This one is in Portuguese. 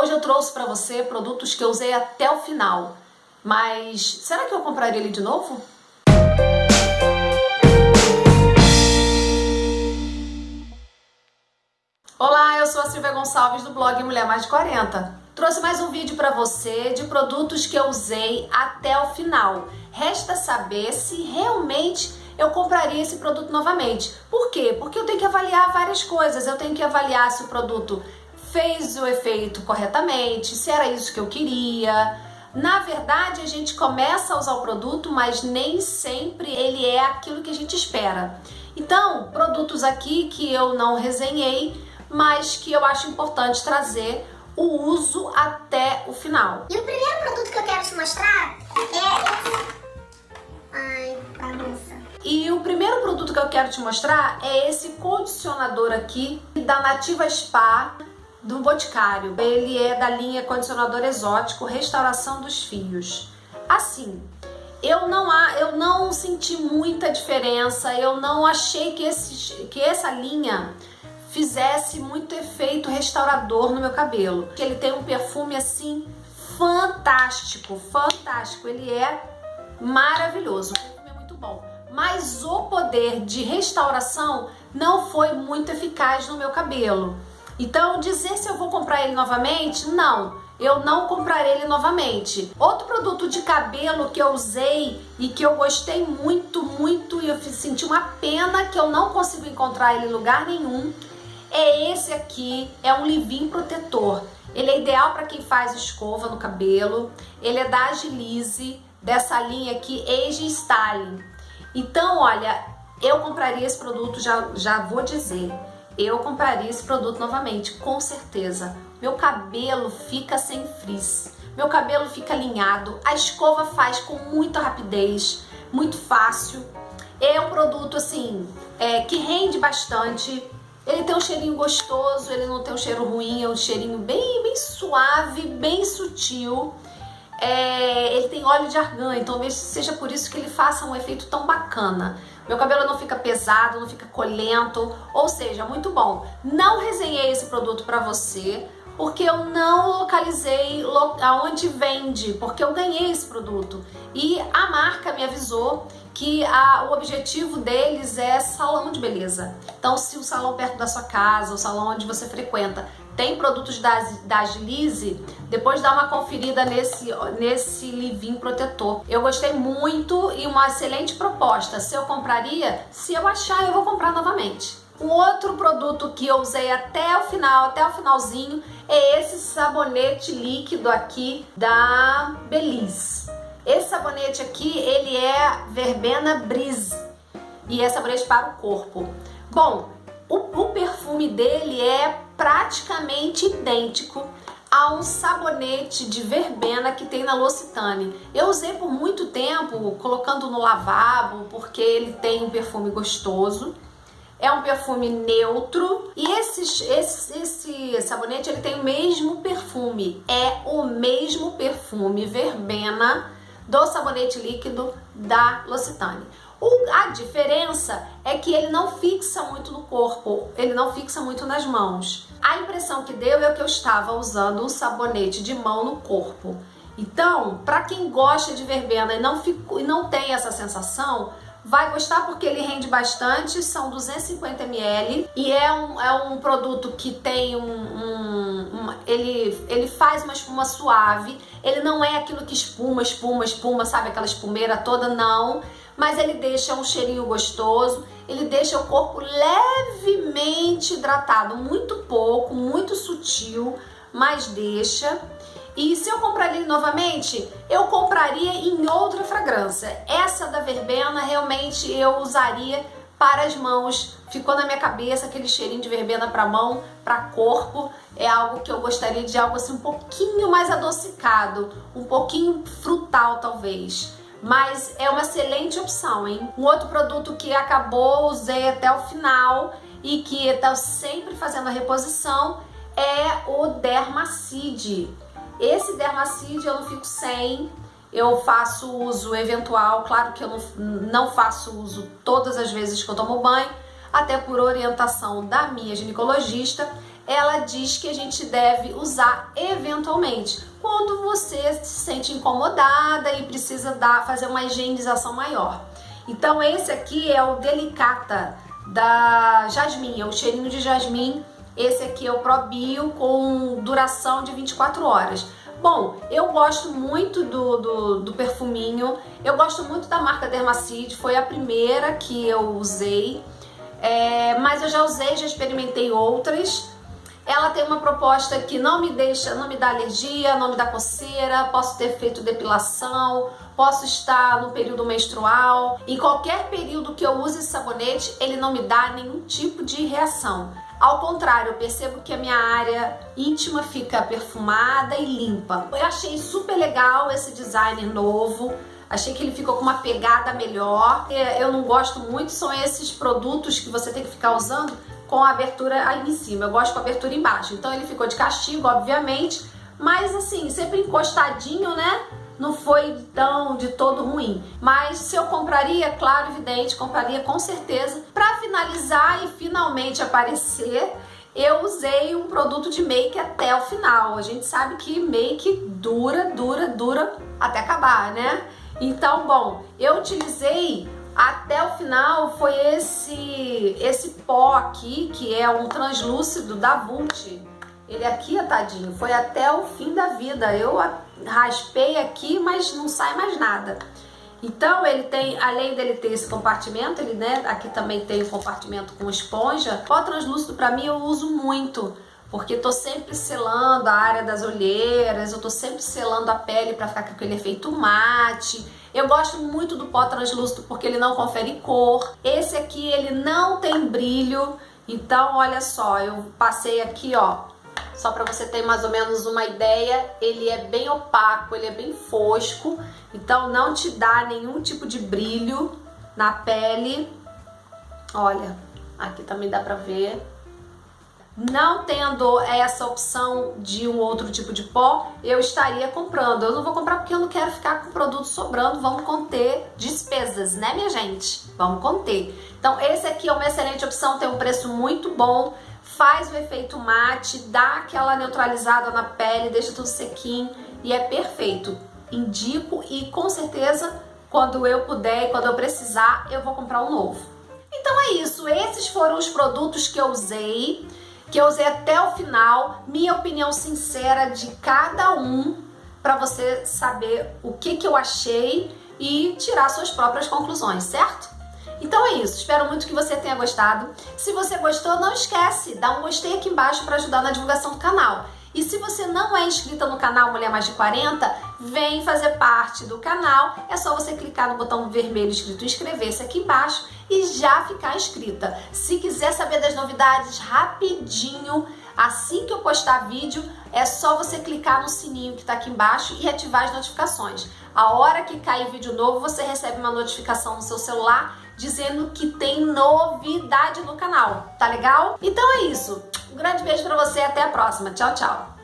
Hoje eu trouxe para você produtos que eu usei até o final, mas será que eu compraria ele de novo? Olá, eu sou a Silvia Gonçalves do blog Mulher Mais de 40. Trouxe mais um vídeo para você de produtos que eu usei até o final. Resta saber se realmente eu compraria esse produto novamente. Por quê? Porque eu tenho que avaliar várias coisas. Eu tenho que avaliar se o produto fez o efeito corretamente, se era isso que eu queria. Na verdade, a gente começa a usar o produto, mas nem sempre ele é aquilo que a gente espera. Então, produtos aqui que eu não resenhei, mas que eu acho importante trazer o uso até o final. E o primeiro produto que eu quero te mostrar é. Ai, bagunça. E o primeiro produto que eu quero te mostrar é esse condicionador aqui da Nativa Spa do Boticário. Ele é da linha condicionador exótico Restauração dos Fios. Assim, eu não, eu não senti muita diferença, eu não achei que, esse, que essa linha fizesse muito efeito restaurador no meu cabelo. Ele tem um perfume assim fantástico, fantástico. Ele é maravilhoso, perfume é muito bom. Mas o poder de restauração não foi muito eficaz no meu cabelo. Então, dizer se eu vou comprar ele novamente, não. Eu não comprarei ele novamente. Outro produto de cabelo que eu usei e que eu gostei muito, muito e eu senti uma pena que eu não consigo encontrar ele em lugar nenhum é esse aqui, é um leave protetor. Ele é ideal para quem faz escova no cabelo. Ele é da Agilize, dessa linha aqui, Age Styling. Então, olha, eu compraria esse produto, já, já vou dizer eu compraria esse produto novamente, com certeza. Meu cabelo fica sem frizz, meu cabelo fica alinhado, a escova faz com muita rapidez, muito fácil. É um produto assim, é, que rende bastante, ele tem um cheirinho gostoso, ele não tem um cheiro ruim, é um cheirinho bem, bem suave, bem sutil. É, ele tem óleo de argan, então talvez seja por isso que ele faça um efeito tão bacana. Meu cabelo não fica pesado, não fica colento, ou seja, muito bom. Não resenhei esse produto para você, porque eu não localizei aonde vende, porque eu ganhei esse produto. E a marca me avisou que a, o objetivo deles é salão de beleza. Então, se o salão perto da sua casa, o salão onde você frequenta, tem produtos da, da Agilize, depois dá uma conferida nesse, nesse livinho protetor. Eu gostei muito e uma excelente proposta. Se eu compraria, se eu achar, eu vou comprar novamente. Um outro produto que eu usei até o final, até o finalzinho, é esse sabonete líquido aqui da Belize. Esse sabonete aqui, ele é verbena brise e é sabonete para o corpo. Bom, o, o perfume dele é praticamente idêntico a um sabonete de verbena que tem na L'Occitane. Eu usei por muito tempo colocando no lavabo porque ele tem um perfume gostoso. É um perfume neutro e esse, esse, esse sabonete ele tem o mesmo perfume. É o mesmo perfume verbena do sabonete líquido da L'Occitane. O, a diferença é que ele não fixa muito no corpo, ele não fixa muito nas mãos. A impressão que deu é que eu estava usando um sabonete de mão no corpo. Então, para quem gosta de verbena e não, fico, e não tem essa sensação, vai gostar porque ele rende bastante, são 250 ml e é um, é um produto que tem um, um, ele, ele faz uma espuma suave, ele não é aquilo que espuma, espuma, espuma, sabe aquela espumeira toda, não mas ele deixa um cheirinho gostoso, ele deixa o corpo levemente hidratado, muito pouco, muito sutil, mas deixa. E se eu compraria novamente, eu compraria em outra fragrância. Essa da verbena realmente eu usaria para as mãos. Ficou na minha cabeça aquele cheirinho de verbena para mão, para corpo. É algo que eu gostaria de algo assim um pouquinho mais adocicado, um pouquinho frutal talvez mas é uma excelente opção, hein? Um outro produto que acabou, usei até o final e que está sempre fazendo a reposição é o Dermacide. Esse Dermacide eu não fico sem, eu faço uso eventual, claro que eu não, não faço uso todas as vezes que eu tomo banho, até por orientação da minha ginecologista. Ela diz que a gente deve usar eventualmente, quando você se sente incomodada e precisa dar, fazer uma higienização maior. Então esse aqui é o Delicata da Jasmine, é o cheirinho de jasmim. Esse aqui é o ProBio com duração de 24 horas. Bom, eu gosto muito do, do, do, perfuminho, eu gosto muito da marca Dermacide, foi a primeira que eu usei, é, mas eu já usei, já experimentei outras. Ela tem uma proposta que não me deixa, não me dá alergia, não me dá coceira, posso ter feito depilação, posso estar no período menstrual. Em qualquer período que eu use sabonete, ele não me dá nenhum tipo de reação. Ao contrário, eu percebo que a minha área íntima fica perfumada e limpa. Eu achei super legal esse designer novo. Achei que ele ficou com uma pegada melhor. Eu não gosto muito, são esses produtos que você tem que ficar usando com a abertura aí em cima. Eu gosto com a abertura embaixo. Então ele ficou de castigo, obviamente. Mas assim, sempre encostadinho, né? não foi tão de todo ruim. Mas se eu compraria, claro, evidente, compraria com certeza. Para finalizar e finalmente aparecer, eu usei um produto de make até o final. A gente sabe que make dura, dura, dura até acabar, né? Então, bom, eu utilizei até o final foi esse esse pó aqui, que é um translúcido da Vult. Ele aqui, tadinho, foi até o fim da vida. Eu raspei aqui, mas não sai mais nada. Então ele tem, além dele ter esse compartimento, ele, né, aqui também tem um compartimento com esponja. Pó translúcido para mim eu uso muito, porque tô sempre selando a área das olheiras, eu tô sempre selando a pele para ficar com aquele efeito mate. Eu gosto muito do pó translúcido porque ele não confere cor. Esse aqui ele não tem brilho, então olha só, eu passei aqui, ó, só para você ter mais ou menos uma ideia, ele é bem opaco, ele é bem fosco, então não te dá nenhum tipo de brilho na pele. Olha, aqui também dá pra ver. Não tendo essa opção de um outro tipo de pó, eu estaria comprando. Eu não vou comprar porque eu não quero ficar com o produto sobrando. Vamos conter despesas, né, minha gente? Vamos conter. Então, esse aqui é uma excelente opção, tem um preço muito bom faz o efeito mate, dá aquela neutralizada na pele, deixa tudo sequinho e é perfeito. Indico e com certeza quando eu puder e quando eu precisar, eu vou comprar um novo. Então é isso, esses foram os produtos que eu usei, que eu usei até o final, minha opinião sincera de cada um para você saber o que, que eu achei e tirar suas próprias conclusões, certo? Então é isso, espero muito que você tenha gostado. Se você gostou, não esquece, dá um gostei aqui embaixo para ajudar na divulgação do canal. E se você não é inscrita no canal Mulher Mais de 40, vem fazer parte do canal. É só você clicar no botão vermelho escrito inscrever-se aqui embaixo e já ficar inscrita. Se quiser saber das novidades rapidinho, assim que eu postar vídeo, é só você clicar no sininho que está aqui embaixo e ativar as notificações. A hora que cair vídeo novo, você recebe uma notificação no seu celular dizendo que tem novidade no canal, tá legal? Então é isso. Um grande beijo pra você até a próxima. Tchau, tchau.